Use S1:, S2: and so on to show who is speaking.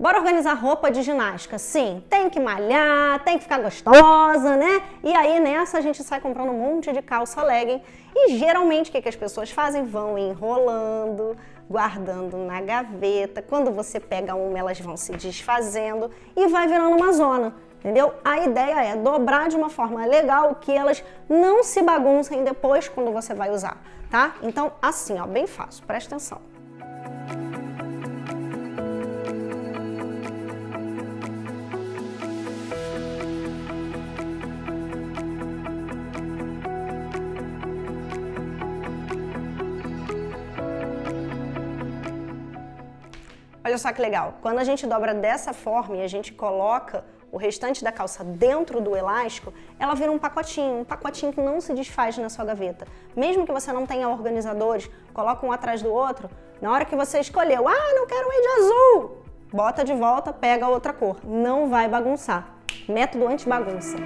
S1: Bora organizar roupa de ginástica? Sim, tem que malhar, tem que ficar gostosa, né? E aí nessa a gente sai comprando um monte de calça legging e geralmente o que, que as pessoas fazem? Vão enrolando, guardando na gaveta. Quando você pega uma, elas vão se desfazendo e vai virando uma zona. Entendeu? A ideia é dobrar de uma forma legal que elas não se baguncem depois quando você vai usar, tá? Então, assim, ó, bem fácil, presta atenção. Olha só que legal, quando a gente dobra dessa forma e a gente coloca o restante da calça dentro do elástico, ela vira um pacotinho, um pacotinho que não se desfaz na sua gaveta. Mesmo que você não tenha organizadores, coloca um atrás do outro, na hora que você escolheu, ah, não quero ir de azul, bota de volta, pega outra cor, não vai bagunçar. Método anti-bagunça.